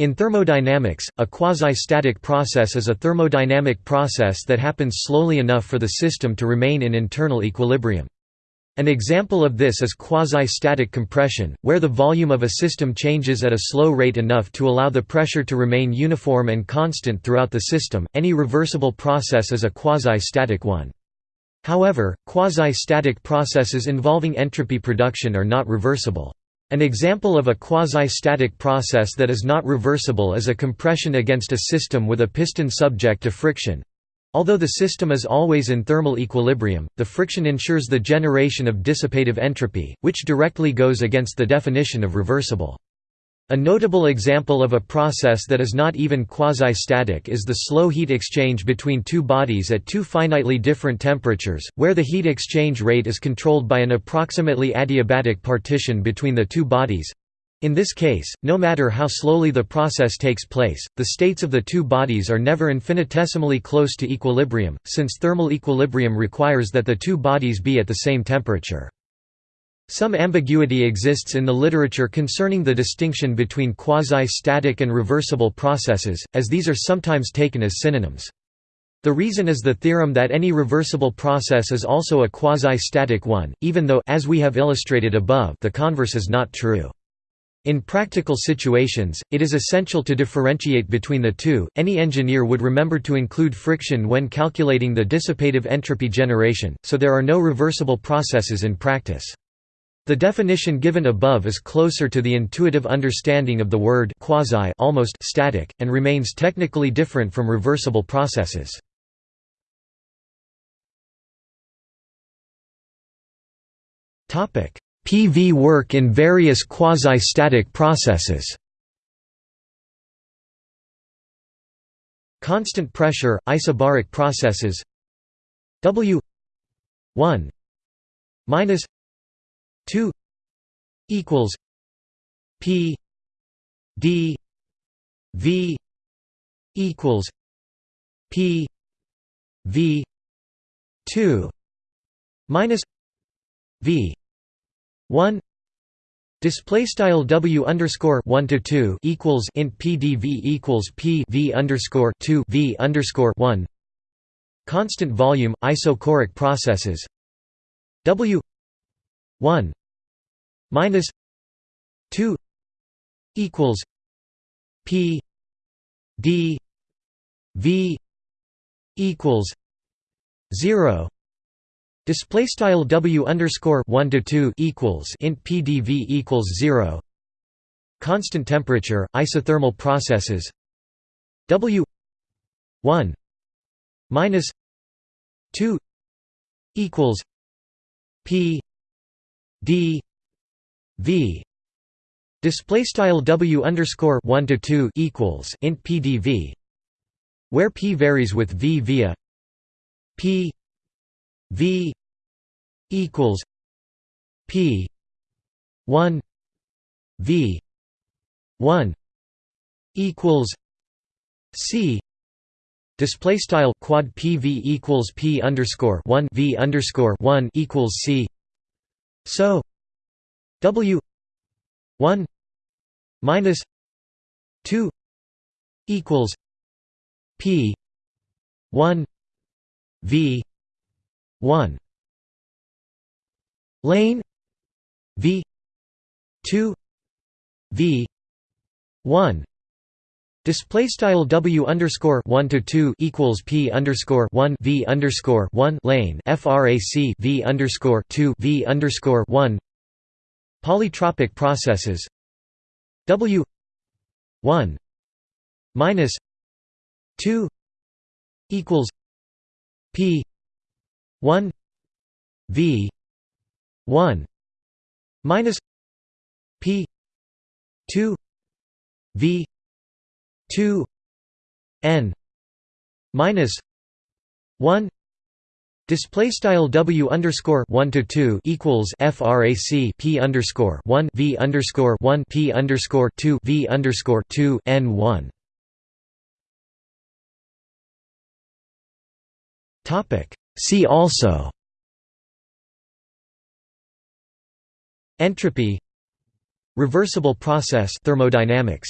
In thermodynamics, a quasi-static process is a thermodynamic process that happens slowly enough for the system to remain in internal equilibrium. An example of this is quasi-static compression, where the volume of a system changes at a slow rate enough to allow the pressure to remain uniform and constant throughout the system. Any reversible process is a quasi-static one. However, quasi-static processes involving entropy production are not reversible. An example of a quasi-static process that is not reversible is a compression against a system with a piston subject to friction. Although the system is always in thermal equilibrium, the friction ensures the generation of dissipative entropy, which directly goes against the definition of reversible. A notable example of a process that is not even quasi-static is the slow heat exchange between two bodies at two finitely different temperatures, where the heat exchange rate is controlled by an approximately adiabatic partition between the two bodies. In this case, no matter how slowly the process takes place, the states of the two bodies are never infinitesimally close to equilibrium, since thermal equilibrium requires that the two bodies be at the same temperature. Some ambiguity exists in the literature concerning the distinction between quasi-static and reversible processes, as these are sometimes taken as synonyms. The reason is the theorem that any reversible process is also a quasi-static one, even though as we have illustrated above the converse is not true. In practical situations, it is essential to differentiate between the two. Any engineer would remember to include friction when calculating the dissipative entropy generation, so there are no reversible processes in practice. The definition given above is closer to the intuitive understanding of the word quasi almost static, and remains technically different from reversible processes. PV work in various quasi-static processes Constant pressure, isobaric processes W 1 minus 2 equals P D V equals P V 2 minus V 1 display style w underscore 1 to 2 equals int pdv equals p v underscore 2 v underscore 1 constant volume isochoric processes. W 1 minus 2 equals p d v equals 0 Display style W underscore one to two equals int PdV equals zero. Constant temperature isothermal processes W one minus two equals P D V display style W underscore one to two equals int PdV where P varies with V via P V equals P one V one equals C display style quad PV equals P underscore one V underscore one equals C so W one minus two equals P one V 1 lane v 2 v 1 Display style W underscore one to two equals P underscore one V underscore one lane FRAC V underscore two V underscore one. Polytropic processes. W one minus two equals P 1 v 1 minus p 2 v 2 n minus 1 Display style W underscore one to two equals FRAC P underscore one V underscore one P underscore two V underscore two N one. Topic. See also Entropy Reversible process thermodynamics